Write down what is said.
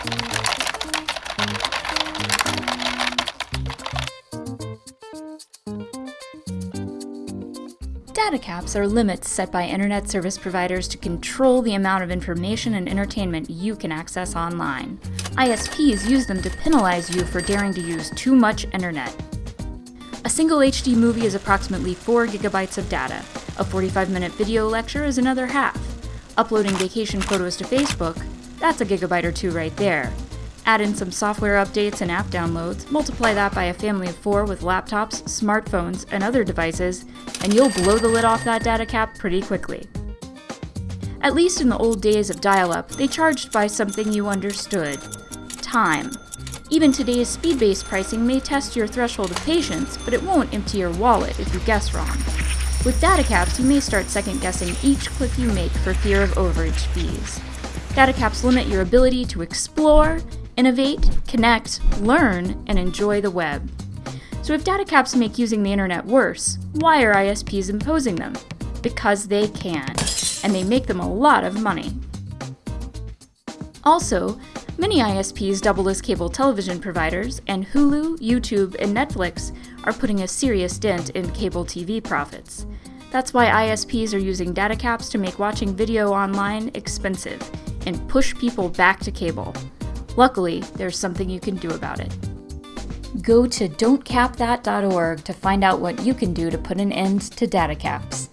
Data caps are limits set by internet service providers to control the amount of information and entertainment you can access online. ISPs use them to penalize you for daring to use too much internet. A single HD movie is approximately 4 gigabytes of data. A 45-minute video lecture is another half. Uploading vacation photos to Facebook, that's a gigabyte or two right there. Add in some software updates and app downloads, multiply that by a family of four with laptops, smartphones, and other devices, and you'll blow the lid off that data cap pretty quickly. At least in the old days of dial-up, they charged by something you understood. Time. Even today's speed-based pricing may test your threshold of patience, but it won't empty your wallet if you guess wrong. With data caps, you may start second-guessing each click you make for fear of overage fees. Data caps limit your ability to explore, innovate, connect, learn, and enjoy the web. So if data caps make using the internet worse, why are ISPs imposing them? Because they can, and they make them a lot of money. Also, many ISPs double as cable television providers, and Hulu, YouTube, and Netflix are putting a serious dent in cable TV profits. That's why ISPs are using data caps to make watching video online expensive and push people back to cable. Luckily, there's something you can do about it. Go to don'tcapthat.org to find out what you can do to put an end to data caps.